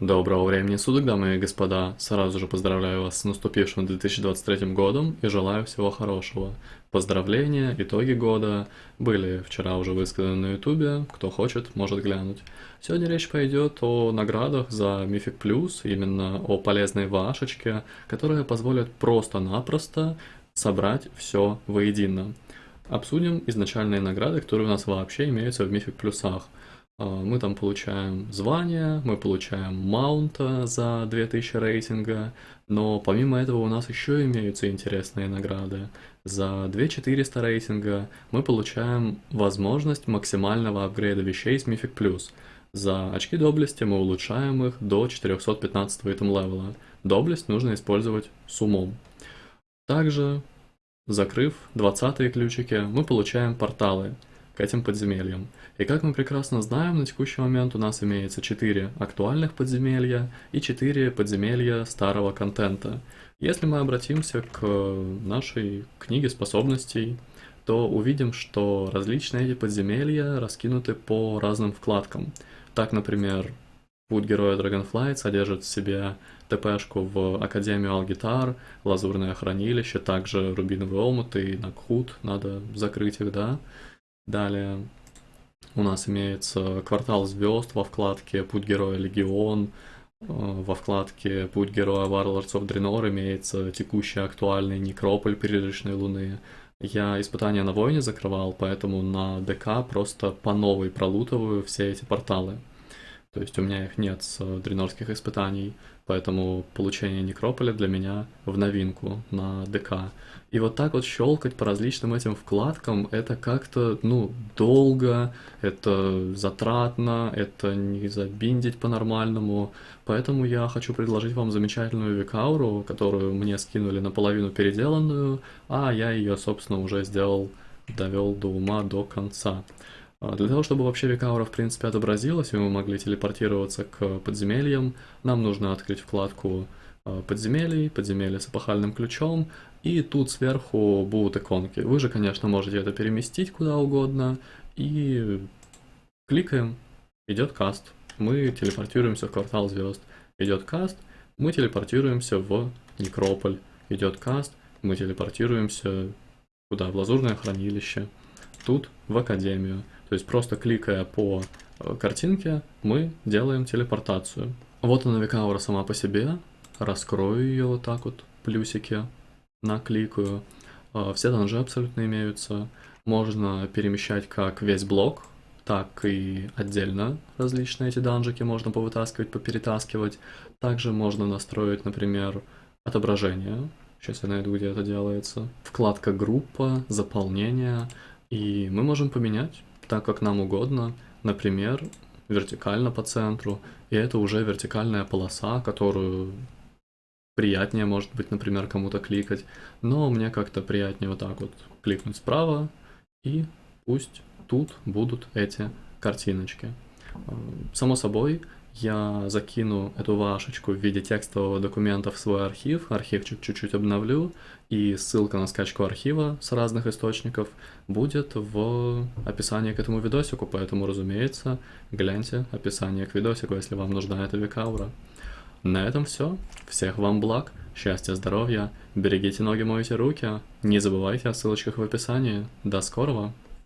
Доброго времени суток, дамы и господа. Сразу же поздравляю вас с наступившим 2023 годом и желаю всего хорошего. Поздравления, итоги года были вчера уже высказаны на ютубе, кто хочет, может глянуть. Сегодня речь пойдет о наградах за Мифик Плюс, именно о полезной вашечке, которая позволит просто-напросто собрать все воедино. Обсудим изначальные награды, которые у нас вообще имеются в Мифик Плюсах. А, мы там получаем звание, мы получаем маунта за 2000 рейтинга, но помимо этого у нас еще имеются интересные награды. За 2400 рейтинга мы получаем возможность максимального апгрейда вещей с Mythic Plus. За очки доблести мы улучшаем их до 415 итем левела. Доблесть нужно использовать с умом. Также, закрыв 20 ключики, мы получаем порталы к этим подземельям. И как мы прекрасно знаем, на текущий момент у нас имеется 4 актуальных подземелья и 4 подземелья старого контента. Если мы обратимся к нашей книге способностей, то увидим, что различные эти подземелья раскинуты по разным вкладкам. Так, например, Путь Героя Dragonflight содержит в себе ТПшку в Академию Алгитар, Лазурное Хранилище, также Рубиновый Омут и Накхут, надо закрыть их, да. Далее у нас имеется Квартал Звезд во вкладке Путь Героя Легион, э, во вкладке Путь Героя Warlords of Draenor имеется текущий актуальный Некрополь Призрачной Луны. Я испытания на войне закрывал, поэтому на ДК просто по новой пролутываю все эти порталы. То есть у меня их нет с дренорских испытаний, поэтому получение Некрополя для меня в новинку на ДК. И вот так вот щелкать по различным этим вкладкам, это как-то, ну, долго, это затратно, это не забиндить по-нормальному. Поэтому я хочу предложить вам замечательную викауру, которую мне скинули наполовину переделанную, а я ее, собственно, уже сделал, довел до ума до конца. А, для того, чтобы вообще Викаура в принципе отобразилась, и мы могли телепортироваться к подземельям, нам нужно открыть вкладку а, подземелий, подземелья с эпохальным ключом, и тут сверху будут иконки. Вы же, конечно, можете это переместить куда угодно, и кликаем, идет каст. Мы телепортируемся в квартал звезд. Идет каст, мы телепортируемся в Некрополь. Идет каст, мы телепортируемся куда? В Лазурное хранилище. Тут в Академию. То есть просто кликая по э, картинке, мы делаем телепортацию. Вот она Викаура сама по себе. Раскрою ее вот так вот, плюсики, накликаю. Э, все данжи абсолютно имеются. Можно перемещать как весь блок, так и отдельно различные эти данжики можно повытаскивать, поперетаскивать. Также можно настроить, например, отображение. Сейчас я найду, где это делается. Вкладка группа, заполнение. И мы можем поменять так, как нам угодно, например, вертикально по центру, и это уже вертикальная полоса, которую приятнее, может быть, например, кому-то кликать, но мне как-то приятнее вот так вот кликнуть справа, и пусть тут будут эти картиночки. Само собой, я закину эту вашечку в виде текстового документа в свой архив, архивчик чуть-чуть обновлю, и ссылка на скачку архива с разных источников будет в описании к этому видосику, поэтому, разумеется, гляньте описание к видосику, если вам нужна эта векаура. На этом все. Всех вам благ, счастья, здоровья, берегите ноги, мойте руки, не забывайте о ссылочках в описании. До скорого!